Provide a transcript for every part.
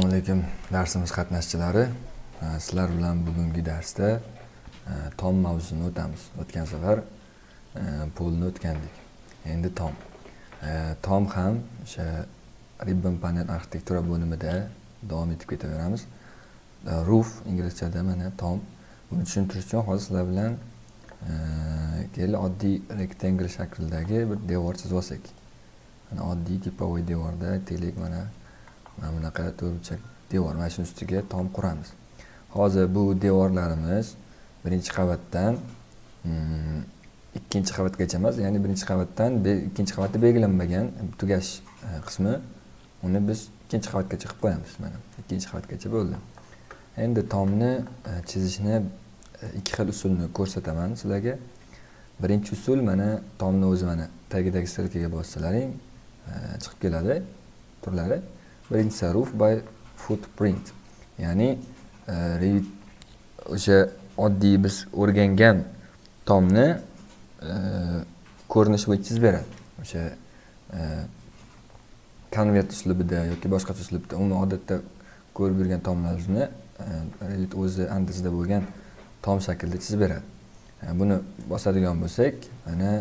assalomu alaykum darsimiz qatnashchilari. Sizlar bilan bugungi darsda e, tom mavzusini o'tamiz o'tgan safar e, polni o'tgandik. Endi tom. E, tom ham o'sha ribbon panel arxitektura bo'limida davom etib ketaveramiz. Roof inglizchada mana tom. Buni tushuntirish uchun hozir sizlar bilan keyin oddiy rektangl shaklidagi bir devor chizib olsak. Mana oddiy tipovoy devorda aytaylik mana mana bunaqa to'rtburchak devor mana shuni ustiga tom quramiz. Hozir bu devorlarimiz birinchi qavatdan mm, ikkinchi qavatgacha emas ya'ni birinchi qavatdan ikkinchi qavatda belgilanmagan tugash e, qismi. Uni biz ikkinchi qavatgacha qilib qo'yamiz mana. Ikkinchi qavatgacha bo'ldi. Endi tomni e, chizishni e, ikki xil usulni ko'rsataman sizlarga. Birinchi usul mana tomni o'zi mana tagidagi strelkaga bossalaring chiqib keladi turlari. Birinchisi roof by footprint. Ya'ni e, o'sha oddiy biz o'rgangan tomni e, ko'rinish ko'rinishi bo'yicha chizib beradi. O'sha e, konvert uslubida yoki boshqacha uslubda umuman odatda ko'rib yurgan tomlarimizni revit o'zi andisida bo'lgan tom shaklida chizib beradi. Buni bosadigan bo'lsak mana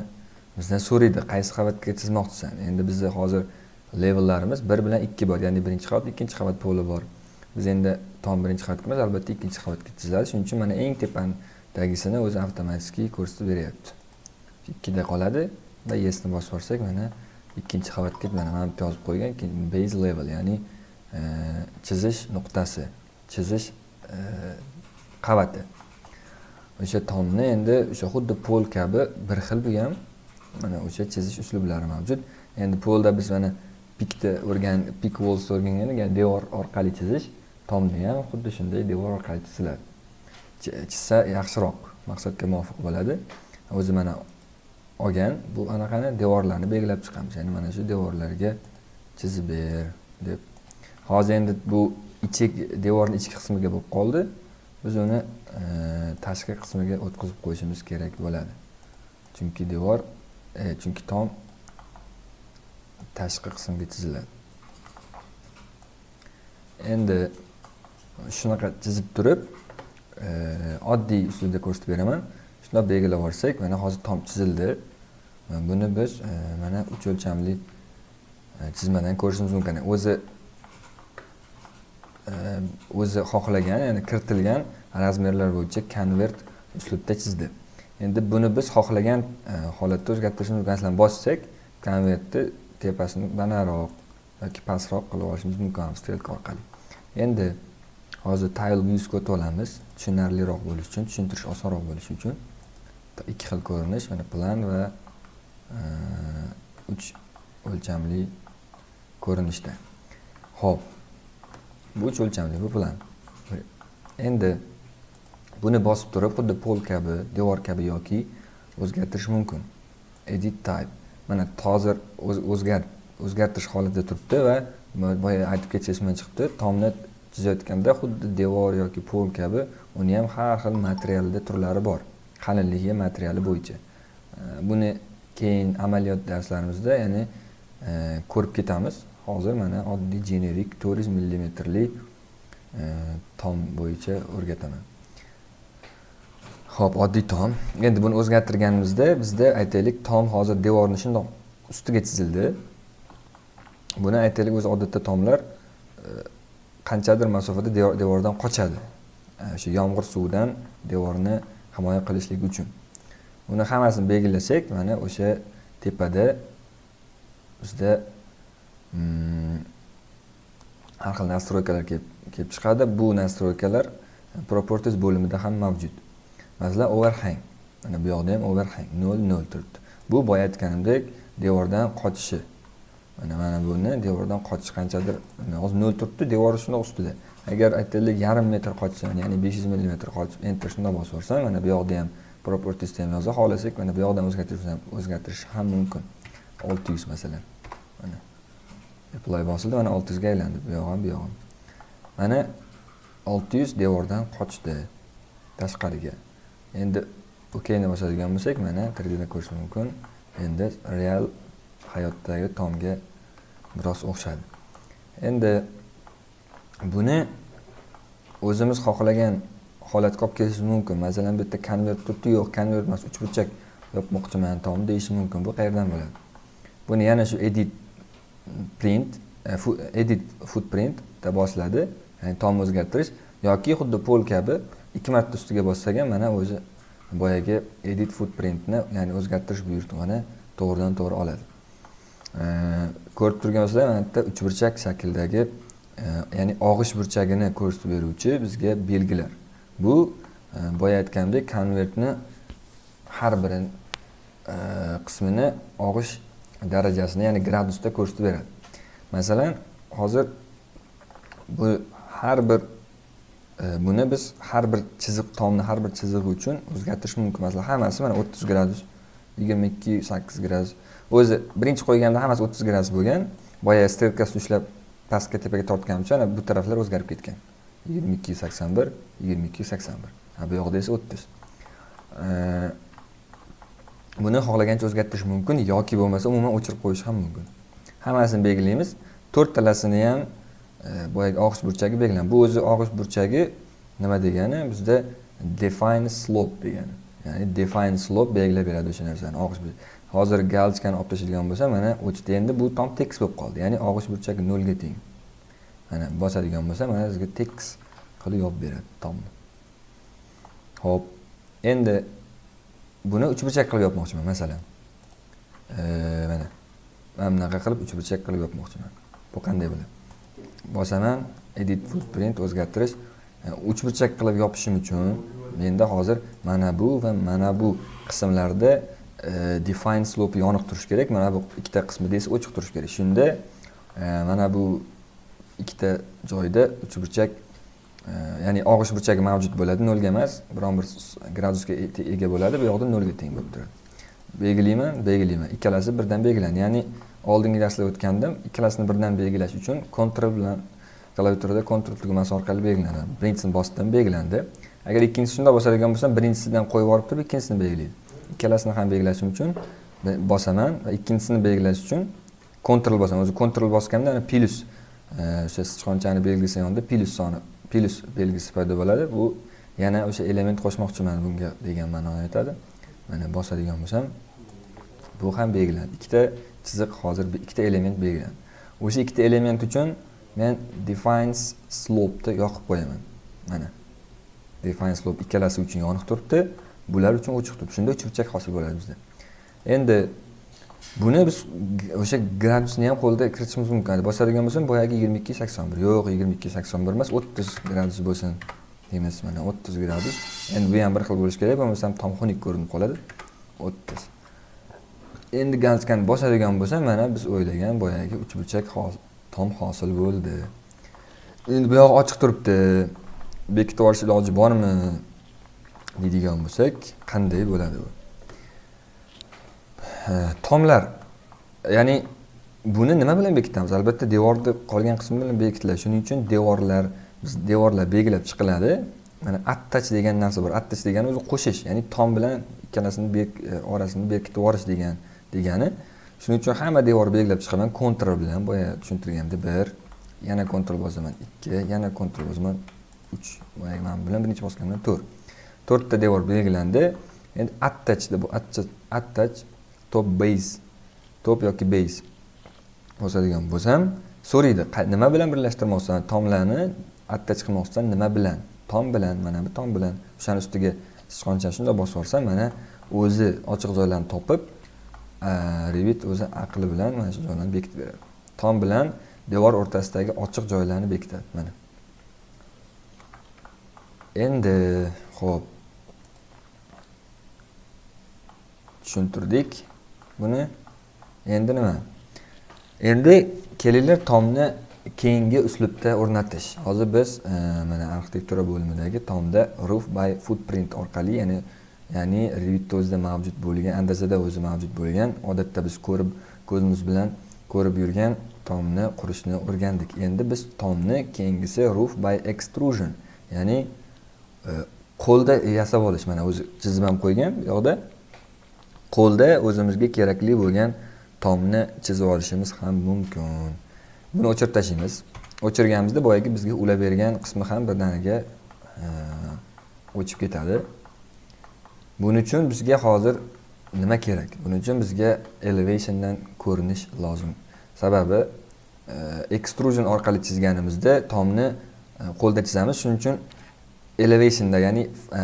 bizdan so'raydi qaysi qavatga chizmoqchisan? Endi bizda hozir levellarimiz bir bilan ikki bor. Ya'ni birinchi qavat ikkinchi qavat poli bor. Biz endi tom birinchi qavatga emas albatta ikkinchi qavatga chiziladi shuning uchun mana eng tepadagisini o'zi avtomatik ko'rsatib beryapti. Ikkida qoladi va yesni bosib yuborsak mana ikkinchi qavatga mana mana bu yozib qo'ygan base level ya'ni e, chizish nuqtasi chizish e, qavati. O'sha tomni endi o'sha xuddi pol kabi bir xil bu ham mana o'sha chizish uslublari mavjud. Endi polda biz mana pikni o'rgan pik walls o'rgangan devor orqali chizish tomni ham xuddi shunday devor orqali chiziladi. Chizsa yaxshiroq maqsadga muvofiq bo'ladi. O'zi mana olgan bu anaqani devorlarni belgilab chiqamiz. Ya'ni mana shu devorlarga chizib ber deb. Hozir endi bu ichak devorni ichki qismiga bo'lib qoldi. Biz uni e, tashqi qismiga o'tkazib qo'yishimiz kerak bo'ladi. Chunki devor e, chunki tom tashqi qismga chiziladi endi shunaqa chizib turib e, oddiy usulda ko'rsatib beraman. Shundoq belgilab yuborsak mana hozir tom chizildi. E, buni biz e, mana uch o'lchamli chizmadan ko'rishimiz mumkin. O'zi o'zi xohlagan ya'ni kiritilgan razmerlar bo'yicha konvert uslubda chizdi. Endi buni biz xohlagan holatda o'zgartirishimiz mumkin. Masalan bossak konvertni tepasini banaroq yoki pastroq qilib olishimiz mumkin strelka orqali. Endi hozir tile musga o'tib tushunarliroq bo'lishi uchun tushuntirish osonroq bo'lishi uchun. Ikki xil ko'rinish mana plan va uch o'lchamli ko'rinishda. Ho'p bu uch o'lchamli bu plan. Endi buni bosib turib xuddi pol kabi devor kabi yoki o'zgartirish mumkin. Edit type. Mana hozir o'zgartirish holatida turibdi va boya aytib ketishimdan chiqibdi. Tomni chizayotganda xuddi devor yoki pol kabi uni ham har xil materialda turlari bor. Qalinligi materiali bo'yicha. Buni keyin amaliyot darslarimizda ya'ni e, ko'rib ketamiz. Hozir mana oddiy generik to'rt yuz millimetrli e, tom bo'yicha o'rgataman. Xo'p, oddiy tom. Endi buni o'zgartirganimizda bizda aytaylik tom hozir devorni shundoq ustiga chizildi. Buni aytaylik o'zi odatda tomlar e, qanchadir masofada devordan qochadi. E, o'sha yomg'ir suvidan devorni himoya qilishlik uchun. Buni hammasini belgilasak, mana o'sha tepada bizda mm, har xil nastroykalar kelib chiqadi. Bu nastroykalar properties bo'limida ham mavjud. Masalan overhang. Mana bu yoqda ham overhang. Nol nol turibdi. Bu boya aytganimdek devordan qochishi. Mana mana buni devordan qochish qanchadir hozir nol turibdi devor shundoq ustida. Agar aytaylik yarim metr qochsam ya'ni besh yuz millimetr qochib enter shundoq bosib yuborsam mana bu yoqda ham propertiesda ham yozib xohlasak mana bu yoqdan o'zgartirish ham o'zgartirish ham mumkin. Olti yuz masalan. Mana apply bosildi mana olti yuzga aylandi. Bu yog'i ham bu yog'i ham mana olti yuz devordan qochdi. Tashqariga. Endi okeyni bosadigan bo'lsak mana 3 ko'rish mumkin. Endi real hayotdagi tomga biroz o'xshadi. Endi buni o'zimiz xohlagan holatga olib kelishimiz mumkin. Masalan bu yerda konvert turibdi yo'q konvert emas uchburchak yopmoqchiman tom deyish mumkin. Bu qayerdan bo'ladi? Buni yana shu edit print e, edit footprint deb bosiladi. Ya'ni tomni o'zgartirish yoki xuddi pol kabi ikki marta ustiga bossak ham mana o'zi boyagi edit footprintni ya'ni o'zgartirish buyurtmani to'g'ridan to'g'ri oladi. Ko'rib turgan mana bitta uchburchak shakldagi e, ya'ni og'ish burchagini ko'rsatib beruvchi bizga belgilar. Bu e, boya aytgandek konvertni har bir e, qismini og'ish darajasini ya'ni gradusda ko'rsatib beradi. Masalan hozir bu har bir buni biz har bir chiziq tomni har bir chizig'i uchun o'zgartirish mumkin masalan hammasi mana o'ttiz gradus yigirma ikki sakkiz gradus. O'zi birinchi qo'yganda hammasi o'ttiz gradus bo'lgan boya strelkasini ushlab pastga tepaga tortganimcha uchun bu taraflar o'zgarib ketgan. Yigirma ikki sakson bir yigirma ikki sakson bir. Bu yoqda esa o'ttiz. Buni xohlagancha o'zgartirish mumkin yoki bo'lmasa umuman o'chirib qo'yish ham mumkin. Hammasini belgilaymiz. To'rttalasini ham E, boyagi og'ish burchagi belgilandi. Bu o'zi og'ish burchagi nima degani? Bizda define slope degani. Ya'ni define slope belgilab beradi o'sha narsani. Og'ish hozir galchkani olib tashlaydigan bo'lsa mana o'chdi endi bu tom tekis bo'lib qoldi. Ya'ni og'ish burchagi nolga teng. Mana bosadigan bo'lsa mana sizga tekis qilib yopib beradi tomni ho'p. Endi buni uchburchak qilib yopmoqchiman masalan. E, mana mana bunaqa qilib uchburchak qilib yopmoqchiman. Bu qanday bo'ladi? Bosaman edit footprint o'zgartirish e, uchburchak qilib yopishim uchun menda hozir mana bu va mana bu qismlarda E, define slope yoniq turishi kerak. Mana bu ikkita qismida esa ochiq turishi kerak. Shunda e, mana bu ikkita joyda uchburchak e, ya'ni og'ish burchagi mavjud bo'ladi. Nolga emas biron bir gradusga e, ega bo'ladi. Bu yoqda nolga teng bo'lib turadi. Belgilayman belgilayman. Ikkalasi birdan belgilandi. Ya'ni oldingi darsda o'tgandim. Ikkalasini birdan belgilash uchun kontrol bilan klaviaturada kontrol tugmasi orqali belgilanadi. Birinchisini bosdim belgilandi. Agar ikkinchisi shundoq bosadigan bo'lsam birinchisidan qo'yib yuborib turib ikkinchisini belgilaydi. Ikkalasini ham belgilashim uchun bosaman va ikkinchisini belgilash uchun kontrol bosaman. O'zi kontrol bosganda plyus e, o'sha sichqonchani belgisi yonida plyus soni plyus belgisi paydo bo'ladi. Bu yana o'sha element qo'shmoqchiman bunga degan ma'noni aytadi mana bosadigan bo'lsam bu ham belgilandi ikkita chiziq hozir ikkita element belgilandi o'sha ikkita element uchun men defines slopeni yoqib qo'yaman. Mana define slope ikkalasi uchun yoniq turibdi bular uchun ochiq turibdi. Shunda cho'pchak hosil bo'ladi bizda. Endi buni biz o'sha gradusni ham qo'lda kiritishimiz mumkin. Bosadigan bo'lsam boyagi yigirma ikki sakson bir. Yo'q yigirma ikki sakson bir emas o'ttiz gradus bo'lsin deymiz mana o'ttiz gradus. Endi bu ham bir xil bo'lishi kerak bo'lmasam tomxunuk ko'rinib qoladi. O'ttiz. Endi galskani bosadigan bo'lsa mana biz o'ylagan boyagi uchburchak tom hosil bo'ldi. Endi bu yog'i ochiq turibdi. Bekitib yuborish iloji bormi deydigan bo'lsak qanday bo'ladi bu? Tomlar. Ya'ni buni nima bilan bekitamiz? Albatta devorni qolgan qismi bilan bekitiladi. Shuning uchun devorlar biz devorlar belgilab chiqiladi. Mana attach degan narsa bor. Attach degani o'zi qo'shish. Ya'ni tom bilan ikkalasini e, orasini berkitib yuborish degan degani. Shuning uchun hamma devorni belgilab chiqaman. Kontrol bilan boya tushuntirganda bir yana kontrol bosaman ikki yana kontrol bosaman uch. Boyagi mana bilan birinchi bosganimda to'rt. To'rtta devor belgilandi. Endi attachda bu attach top base top yoki base bosadigan bo'lsam so'raydi. Nima bilan birlashtirmoqchisan tomlarni attach qilmoqchisan nima bilan? Tom bilan mana bu tom bilan. O'shani ustiga sichqonchani shundoq bosib yuborsam mana o'zi ochiq joylarni topib Э, revit o'zi aqli bilan mana shu joylarni bekitib beradi. Tom bilan devor o'rtasidagi ochiq joylarni bekitadi mana. Endi ho'p tushuntirdik buni. Endi nima? Endi kelinglar tomni keyingi uslubda o'rnatish. Hozir biz e, mana arxitektura bo'limidagi tomda roof by footprint orqali ya'ni ya'ni Revit o'zida mavjud bo'lgan andazada o'zi mavjud bo'lgan. Odatda biz ko'rib ko'zimiz bilan ko'rib yurgan tomni qurishni o'rgandik. Endi biz tomni keyingisi roof by extrusion ya'ni e, qo'lda yasab olish. Mana o'zi chizib ham qo'ygan bu yoqda qo'lda o'zimizga kerakli bo'lgan tomni chizib olishimiz ham mumkin. Buni o'chirib tashlaymiz o'chirganimizda boyagi bizga ulab bergan qismi ham birdaniga e, o'chib ketadi. Buning uchun bizga hozir nima kerak? Buning uchun bizga elevationdan ko'rinish lozim. Sababi e, extrusion orqali chizganimizda tomni e, qo'lda chizamiz. Shuning uchun elevationda ya'ni e,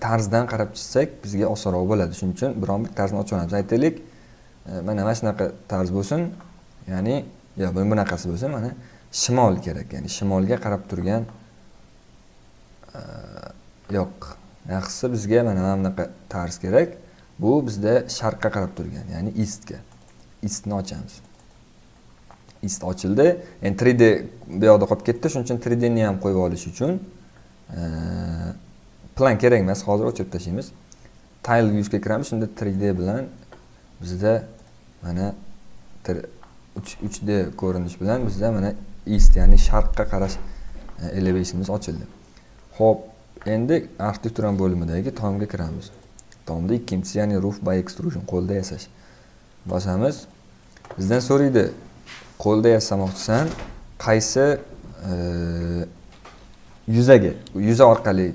tarzdan qarab chizsak bizga osonroq bo'ladi. Shuning uchun biron bir tarzni ochib aytaylik mana mana shunaqa tarz bo'lsin ya'ni yo bunaqasi bo'lsin mana shimol kerak. Ya'ni shimolga qarab turgan yo'q. Yaxshisi bizga mana mana bunaqa tarz kerak. Bu bizda sharqqa qarab turgan ya'ni eastga eastni ochamiz. East ochildi. Endi 3d bu yoqda qolib ketdi. Shuning uchun 3 ni ham qo'yib olish uchun plan kerak emas. Hozir o'chirib tashlaymiz tile viewsga kiramiz. Shunda 3d bilan bizda mana 3d ko'rinish bilan bizda mana east ya'ni sharqqa qarash e, elevationimiz ochildi. Ho'p endi arxitektura bo'limidagi tomga kiramiz. Tomda ikkinchisi ya'ni roof by extrusion qo'lda yasash. Bosamiz bizdan so'raydi qo'lda yasamoqchisan qaysi e, yuzaga yuza orqali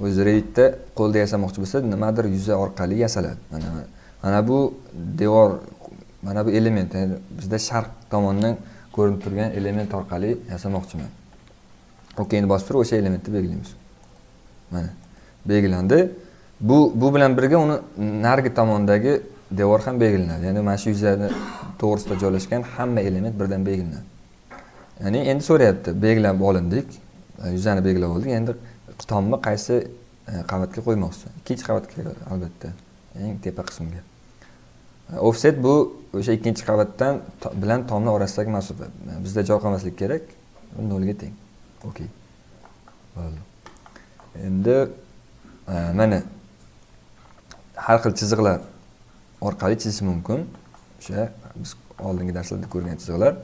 o'zi reydda qo'lda yasamoqchi bo'lsa nimadir yuza orqali yasaladi. Mana mana bu devor mana bu element ya'ni bizda sharq tomondan ko'rinib turgan element orqali yasamoqchiman. Okeyni bosib turib o'sha elementni belgilaymiz. Mana belgilandi. Bu bu bilan birga uni narigi tomondagi devor ham belgilanadi ya'ni mana shu yuzani to'g'risida joylashgan hamma element birdan belgilanadi ya'ni endi so'rayapti belgilab olindik e, yuzani belgilab oldik endi tomni qaysi e, qavatga qo'ymoqchi? Ikkinchi qavatga albatta eng tepa qismga. E, offset bu o'sha ikkinchi qavatdan bilan tomni orasidagi masofa bizda joy qolmasligi kerak nolga teng. Okey bo'ldi. Endi e, mana har xil chiziqlar orqali chizish mumkin. O'sha biz oldingi darslarda ko'rgan chiziqlar.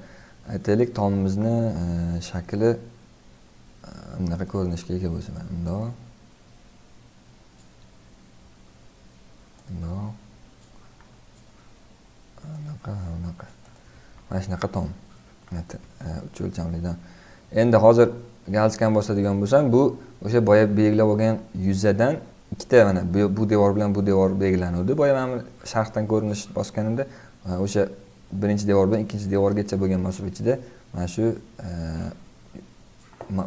Aytaylik tomimizni e, shakli e, bunaqa ko'rinishga ega bo'lsa mana bundoq bundoq bunaqa bunaqa mana shunaqa tom. Uch o'lchamlidan. Endi hozir galskan bosadigan bo'lsam bu o'sha boya belgilab olgan yuzadan ikkita mana bu devor bilan bu devor belgilanuvdi. Boya mana sharhdan ko'rinish bosganimda e, o'sha birinchi devor bilan ikkinchi devorgacha bo'lgan masofa ichida mana shu e,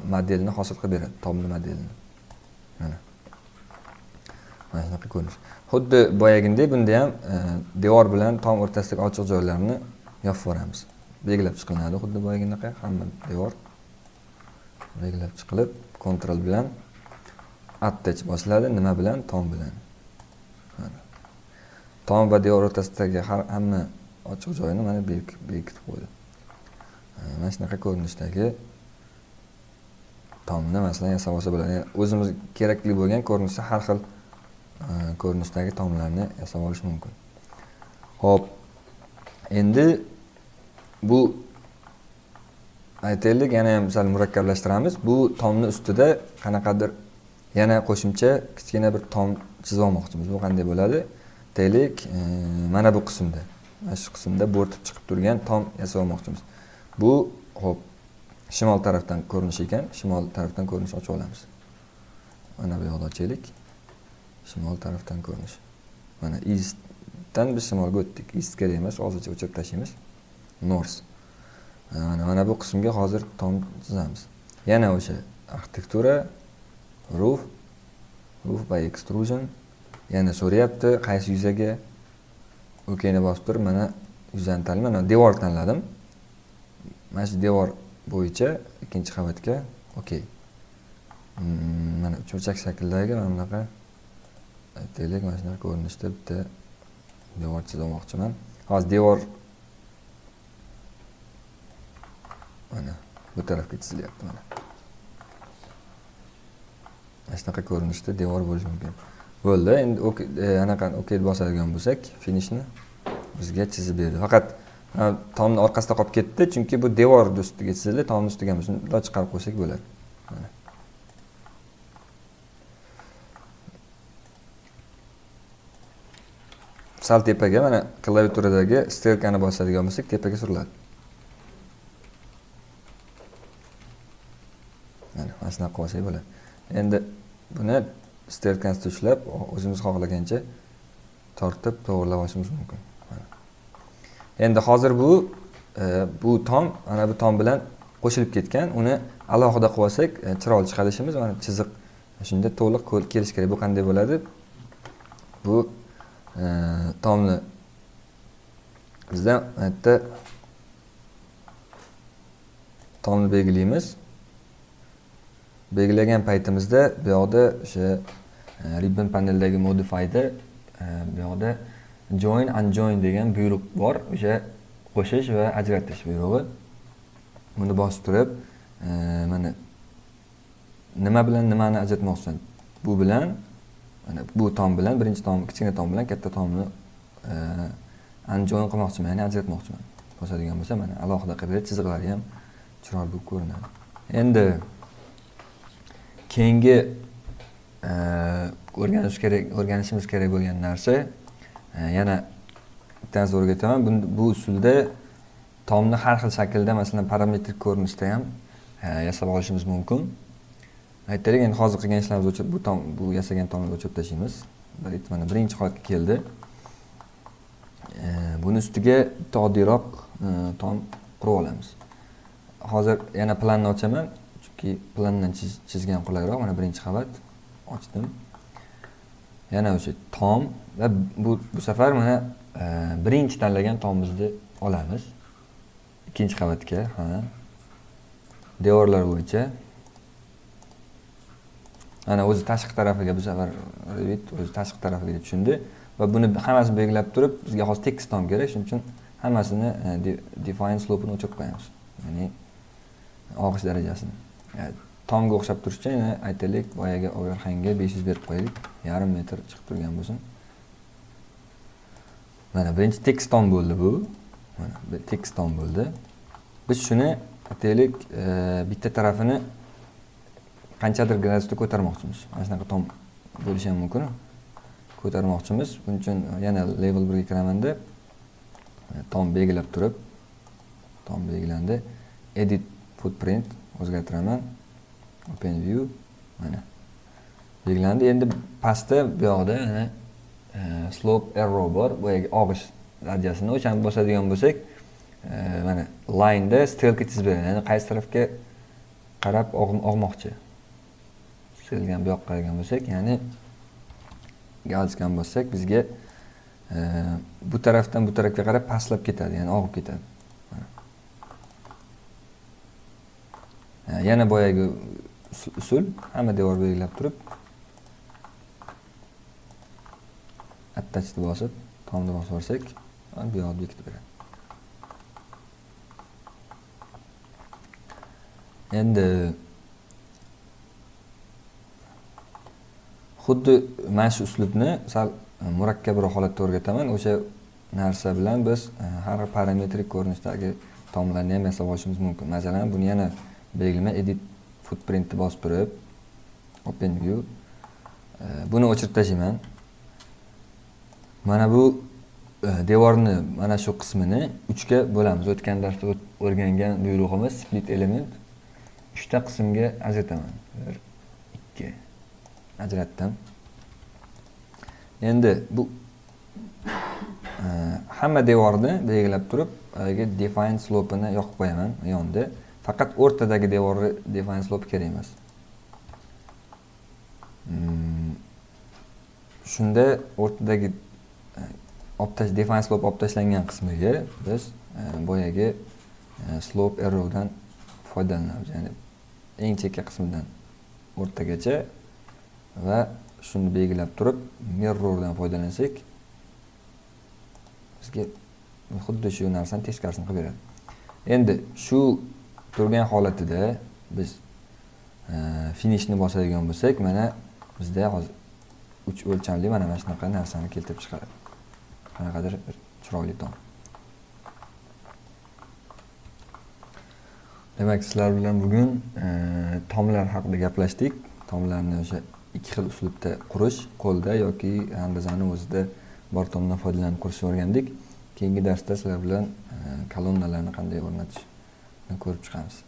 modelni hosil qilib beradi tomni modelini. Mana. Mana shunaqa ko'rinish. Xuddi boyagidek bunda ham e, devor bilan tom o'rtasidagi ochiq joylarni yopib yuboramiz. Belgilab chiqilinadi xuddi boyagidaqa hamma devor. Belgilab chiqilib kontrol bilan attach bosiladi nima bilan? Tom bilan. Tom va devor o'rtasidagi har hamma ochiq joyini mana bekitib qo'ydi. Mana shunaqa ko'rinishdagi tomni masalan yasab olsa bo'ladi. O'zimiz kerakli bo'lgan ko'rinishda har xil ko'rinishdagi tomlarni yasab olish mumkin. Ho'p endi bu aytaylik yana ham sal murakkablashtiramiz. Bu tomni ustida qanaqadir yana qo'shimcha kichkina bir tom chizib olmoqchimiz bu qanday bo'ladi? Aytaylik e, mana bu qismda mana shu qismda bo'rtib chiqib turgan tom yasab olmoqchimiz bu ho'p shimol tarafdan ko'rinish ekan. Shimol tarafdan ko'rinish ochib olamiz. Mana bu yoqni ochaylik. Shimol tarafdan ko'rinish. Mana eastdan biz shimolga o'tdik. East kerak emas hozircha o'chirib tashlaymiz. North mana mana bu qismga hozir tom chizamiz yana o'sha arxitektura roof roof by extrusion. Yana so'rayapti qaysi yuzaga okeyni bosib turib mana yuzani tanlayman mana devor tanladim. Mana shu devor bo'yicha ikkinchi qavatga okey mm, mana cho'chak shakldagi mana bunaqa aytaylik mana shunaqa ko'rinishda bitta devor chizmoqchiman. Hozir devor mana bu tarafga chizilyapti mana. Mana shunaqa ko'rinishda devor bo'lishi mumkin. Bo'ldi endi e, anaqani ok deb bosadigan bo'lsak finishni bizga chizib berdi. Faqat tomni orqasida qolib ketdi chunki bu devorni ustiga chizildi tomni ustiga emas bundoq chiqarib qo'ysak bo'ladi. Mana. Sal tepaga mana klaviaturadagi strelkani bosadigan bo'lsak tepaga suriladi. Mana shunaqa qilib olsak bo'ladi. Endi buni sterkasida ushlab o'zimiz xohlagancha tortib to'g'irlab olishimiz mumkin endi hozir bu e, bu tom mana bu tom bilan qo'shilib ketgan. Uni alohida qilib olsak e, chiroyli chiqadi ishimiz mana chiziq shunda to'liq kelishi kerak. Bu qanday bo'ladi? Bu e, tomni bizda bu yerda tomni belgilaymiz. Belgilagan paytimizda bu yoqda o'sha e, ribbon paneldagi modifyda e, bu yoqda join unjoin degan buyruq bor. O'sha qo'shish va ajratish buyrug'i. Buni bosib turib e, mana nima bilan nimani ajratmoqchisan bu bilan mana bu tom bilan birinchi tom kichkina tom bilan katta tomni andijon qilmoqchiman ya'ni ajratmoqchiman. Bosadigan bo'lsa mana alohida qilib berib chiziqlari ham chiroyli bo'lib ko'rinadi. Endi keyingi e, o'rganish kerak o'rganishimiz kerak bo'lgan narsa e, yana bittasi o'rgataman bu usulda tomni har xil shaklda masalan parametrik ko'rinishda ham e, yasab olishimiz mumkin. Aytaylik endi hozir qilgan ishlarimizni o'chirib bu tom bu yasagan tomni o'chirib tashlaymiz. Mana birinchi holatga keldi. Buni ustiga bitta oddiyroq e, tom qurib olamiz. Hozir yana planni ochaman. Chunki plandan chizgan qulayroq mana birinchi qavat. Ochdim. Yana o'sha tom va bu bu safar mana e, birinchi tanlagan tomimizni olamiz. Ikkinchi qavatga ha. Devorlar bo'yicha. Ana o'zi tashqi tarafiga bu safar o'zi tashqi tarafiga deb tushundi va buni hammasini belgilab turib bizga hozir tekis tom kerak. Shuning uchun hammasini e, define slopini o'chirib qo'yamiz. Ya'ni og'ish darajasini. Tomga o'xshab turishcha yana aytaylik boyagi overhangga besh yuz berib qo'yaylik. Yarim metr chiqib turgan bo'lsin. Mana birinchi tekis tom bo'ldi bu. Mana tekis tom bo'ldi. Biz shuni aytaylik e, bitta tarafini qanchadir gradusda ko'tarmoqchimiz. Mana shunaqa tom bo'lishi ham mumkin. Ko'tarmoqchimiz. Buning uchun e, yana level birga kiramanda e, tom belgilab turib tom belgilandi. Edit footprint. O'zgartiraman open view mana. Belgilandi endi pastda bu yoqda mana e, slope arrow bor. Boyagi og'ish darajasini o'shani bosadigan bo'lsak e, mana lineda strelka chizib beradi. Ya'ni qaysi tarafga qarab og'moqchi? Strilgan bu yoqqa qaragan bo'lsak ya'ni galsgan bossak bizga e, bu tarafdan bu tarafga qarab pastlab ketadi ya'ni og'ib ketadi. Yana boyagi usul hamma devor belgilab turib attachni bosib tomni bosib yuborsak bu yoq bekitib beradi. Endi xuddi mana shu uslubni sal e, murakkabroq holatda o'rgataman. O'sha narsa bilan biz e, har parametrik ko'rinishdagi tomlarni ham yasab olishimiz mumkin. Masalan buni yana belgilama edit footprintni bosib turib open view e, buni o'chirib tashlayman. Mana bu e, devorni mana shu qismini uchga bo'lamiz. O'tgan darsda o'rgangan buyrug'imiz split element. Uchta qismga ajrataman. Bir ikki. Ajratdim. Endi bu e, hamma devorni belgilab turib haligi define slopini yoqib qo'yaman yonda. Faqat o'rtadagi devorni define slope kerak emas. Hmm. shunda o'rtadagi e, olib define slope olib tashlangan qismiga biz e, boyagi e, slope arrowdan foydalanamiz. Ya'ni eng chekka qismidan o'rtagacha va shuni belgilab turib mirrordan foydalansak bizga xuddi shu narsani teskarisini qilib beradi. Endi shu turgan holatida biz e, finishni bosadigan bo'lsak mana bizda hozir uch o'lchamli mana mana shunaqa narsani keltirib chiqaradi. Qanaqadir bir chiroyli tom demak sizlar bilan bugun e, tomlar haqida gaplashdik. Tomlarni o'sha ikki xil uslubda qurish qo'lda yoki andazani o'zida bor tomdan foydalanib qurishni o'rgandik. Keyingi darsda sizlar bilan e, kolonnalarni qanday o'rnatish ko'rib chiqamiz.